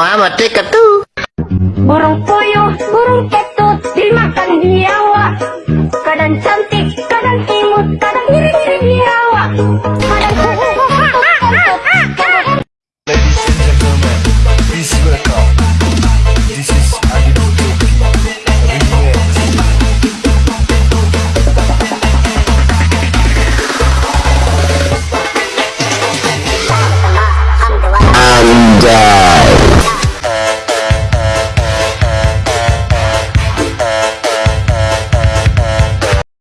Amat ketu. Burung puyuh, burung ketut, dimakan biawak. Kadang cantik, kadang imut, kadang iri-iri biawak.